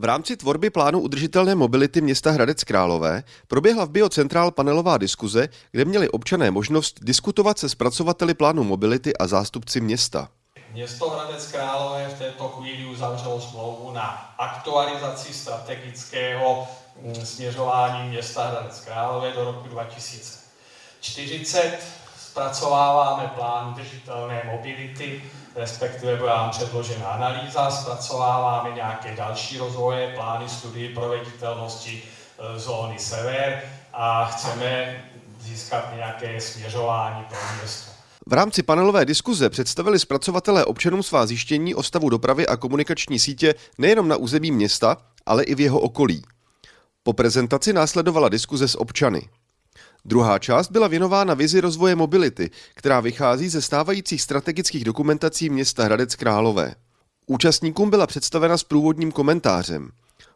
V rámci tvorby plánu udržitelné mobility města Hradec Králové proběhla v Biocentrál panelová diskuze, kde měli občané možnost diskutovat se zpracovateli plánu mobility a zástupci města. Město Hradec Králové v této chvíli uzavřelo smlouvu na aktualizaci strategického mm, směřování města Hradec Králové do roku 2040. Zpracováváme plán udržitelné mobility, respektive byla nám předložena analýza, zpracováváme nějaké další rozvoje, plány studii proveditelnosti e, zóny sever a chceme získat nějaké směřování pro město. V rámci panelové diskuze představili zpracovatelé občanům svá zjištění o stavu dopravy a komunikační sítě nejenom na území města, ale i v jeho okolí. Po prezentaci následovala diskuze s občany. Druhá část byla věnována vizi rozvoje mobility, která vychází ze stávajících strategických dokumentací města Hradec Králové. Účastníkům byla představena s průvodním komentářem.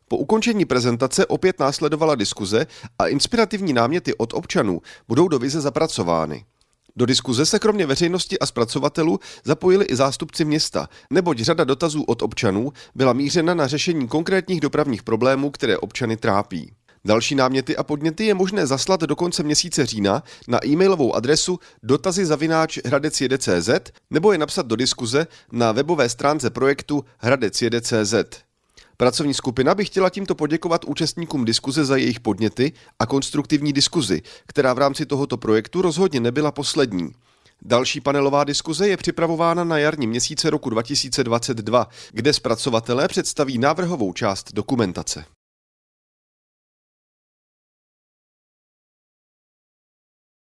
Po ukončení prezentace opět následovala diskuze a inspirativní náměty od občanů budou do vize zapracovány. Do diskuze se kromě veřejnosti a zpracovatelů zapojili i zástupci města, neboť řada dotazů od občanů byla mířena na řešení konkrétních dopravních problémů, které občany trápí. Další náměty a podněty je možné zaslat do konce měsíce října na e-mailovou adresu dotazy nebo je napsat do diskuze na webové stránce projektu hradecjede.cz. Pracovní skupina by chtěla tímto poděkovat účastníkům diskuze za jejich podněty a konstruktivní diskuzi, která v rámci tohoto projektu rozhodně nebyla poslední. Další panelová diskuze je připravována na jarní měsíce roku 2022, kde zpracovatelé představí návrhovou část dokumentace.